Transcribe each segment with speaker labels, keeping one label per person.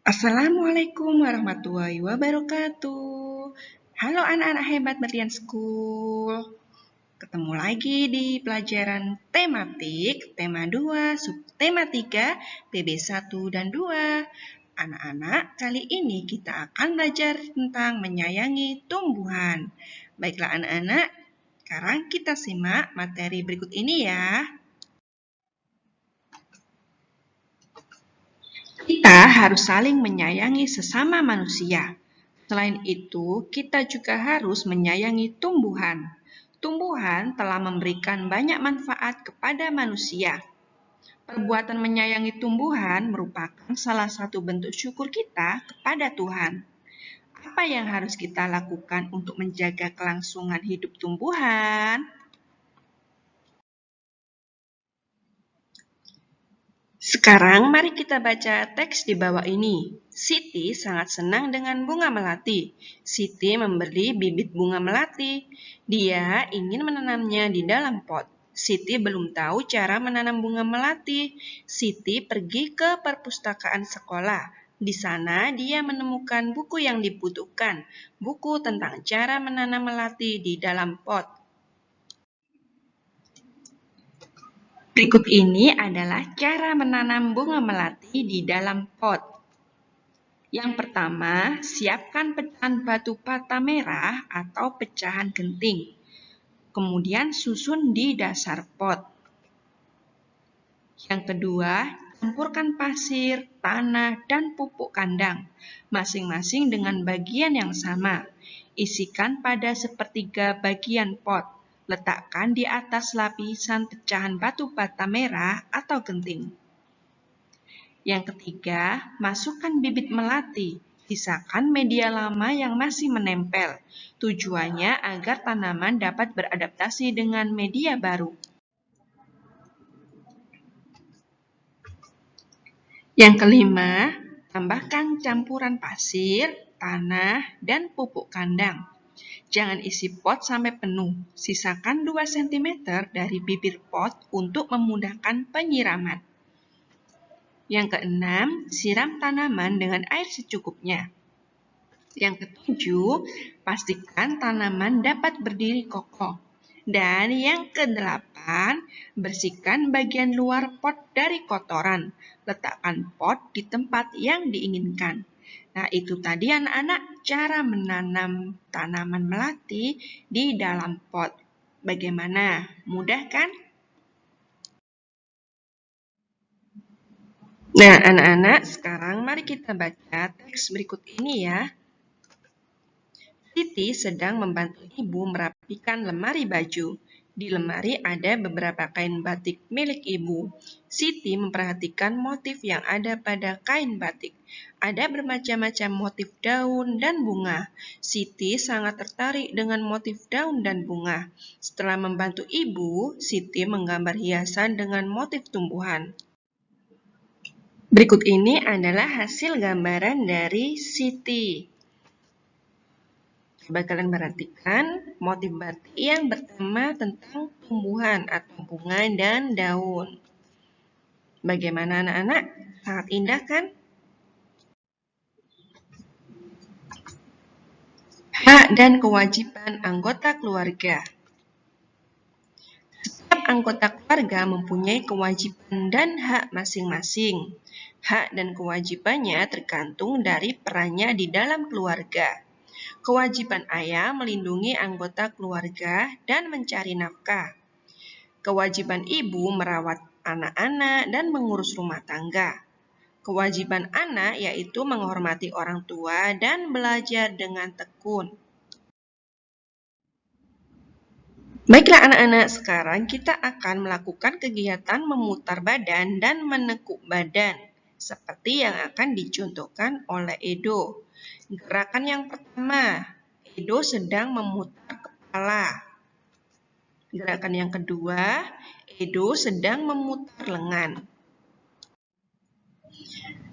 Speaker 1: Assalamualaikum warahmatullahi wabarakatuh. Halo anak-anak hebat Berlian School. Ketemu lagi di pelajaran tematik, tema 2, subtema 3, PB 1 dan 2. Anak-anak, kali ini kita akan belajar tentang menyayangi tumbuhan. Baiklah anak-anak, sekarang kita simak materi berikut ini ya. Kita harus saling menyayangi sesama manusia. Selain itu, kita juga harus menyayangi tumbuhan. Tumbuhan telah memberikan banyak manfaat kepada manusia. Perbuatan menyayangi tumbuhan merupakan salah satu bentuk syukur kita kepada Tuhan. Apa yang harus kita lakukan untuk menjaga kelangsungan hidup tumbuhan? Sekarang mari kita baca teks di bawah ini. Siti sangat senang dengan bunga melati. Siti membeli bibit bunga melati. Dia ingin menanamnya di dalam pot. Siti belum tahu cara menanam bunga melati. Siti pergi ke perpustakaan sekolah. Di sana dia menemukan buku yang dibutuhkan, buku tentang cara menanam melati di dalam pot. Berikut ini adalah cara menanam bunga melati di dalam pot. Yang pertama, siapkan pecahan batu bata merah atau pecahan genting. Kemudian susun di dasar pot. Yang kedua, campurkan pasir, tanah, dan pupuk kandang, masing-masing dengan bagian yang sama. Isikan pada sepertiga bagian pot. Letakkan di atas lapisan pecahan batu bata merah atau genting. Yang ketiga, masukkan bibit melati. Sisakan media lama yang masih menempel. Tujuannya agar tanaman dapat beradaptasi dengan media baru. Yang kelima, tambahkan campuran pasir, tanah, dan pupuk kandang. Jangan isi pot sampai penuh. Sisakan 2 cm dari bibir pot untuk memudahkan penyiraman. Yang keenam, siram tanaman dengan air secukupnya. Yang ketujuh, pastikan tanaman dapat berdiri kokoh. Dan yang kedelapan, bersihkan bagian luar pot dari kotoran. Letakkan pot di tempat yang diinginkan. Nah, itu tadi anak-anak cara menanam tanaman melati di dalam pot. Bagaimana? Mudah kan? Nah, anak-anak, sekarang mari kita baca teks berikut ini ya. Siti sedang membantu ibu merapikan lemari baju. Di lemari ada beberapa kain batik milik ibu. Siti memperhatikan motif yang ada pada kain batik. Ada bermacam-macam motif daun dan bunga. Siti sangat tertarik dengan motif daun dan bunga. Setelah membantu ibu, Siti menggambar hiasan dengan motif tumbuhan. Berikut ini adalah hasil gambaran dari Siti. Coba kalian perhatikan motif batik yang bertema tentang tumbuhan atau bunga dan daun. Bagaimana anak-anak? Sangat indah kan? Hak dan kewajiban anggota keluarga. Setiap anggota keluarga mempunyai kewajiban dan hak masing-masing. Hak dan kewajibannya tergantung dari perannya di dalam keluarga. Kewajiban ayah melindungi anggota keluarga dan mencari nafkah. Kewajiban ibu merawat anak-anak dan mengurus rumah tangga. Kewajiban anak yaitu menghormati orang tua dan belajar dengan tekun. Baiklah anak-anak, sekarang kita akan melakukan kegiatan memutar badan dan menekuk badan, seperti yang akan dicontohkan oleh Edo. Gerakan yang pertama, Edo sedang memutar kepala. Gerakan yang kedua, Edo sedang memutar lengan.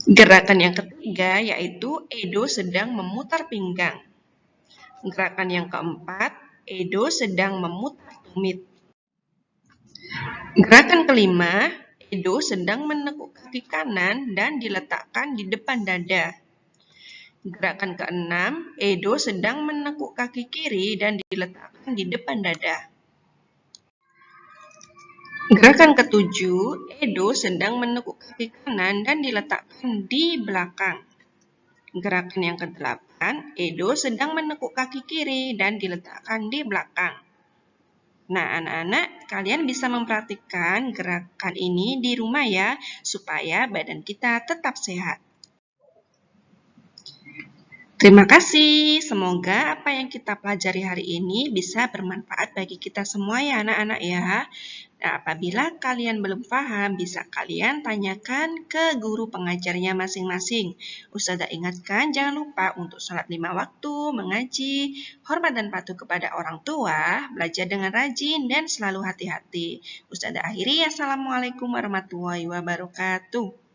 Speaker 1: Gerakan yang ketiga yaitu Edo sedang memutar pinggang. Gerakan yang keempat, Edo sedang memutar tumit. Gerakan kelima, Edo sedang menekuk kaki kanan dan diletakkan di depan dada. Gerakan keenam, Edo sedang menekuk kaki kiri dan diletakkan di depan dada. Gerakan ketujuh, Edo sedang menekuk kaki kanan dan diletakkan di belakang. Gerakan yang kedelapan, Edo sedang menekuk kaki kiri dan diletakkan di belakang. Nah, anak-anak, kalian bisa mempraktikkan gerakan ini di rumah ya, supaya badan kita tetap sehat. Terima kasih. Semoga apa yang kita pelajari hari ini bisa bermanfaat bagi kita semua ya anak-anak ya. Nah, apabila kalian belum paham, bisa kalian tanyakan ke guru pengajarnya masing-masing. Ustazah ingatkan, jangan lupa untuk sholat lima waktu, mengaji, hormat dan patuh kepada orang tua, belajar dengan rajin, dan selalu hati-hati. Ustazah akhiri, Assalamualaikum warahmatullahi wabarakatuh.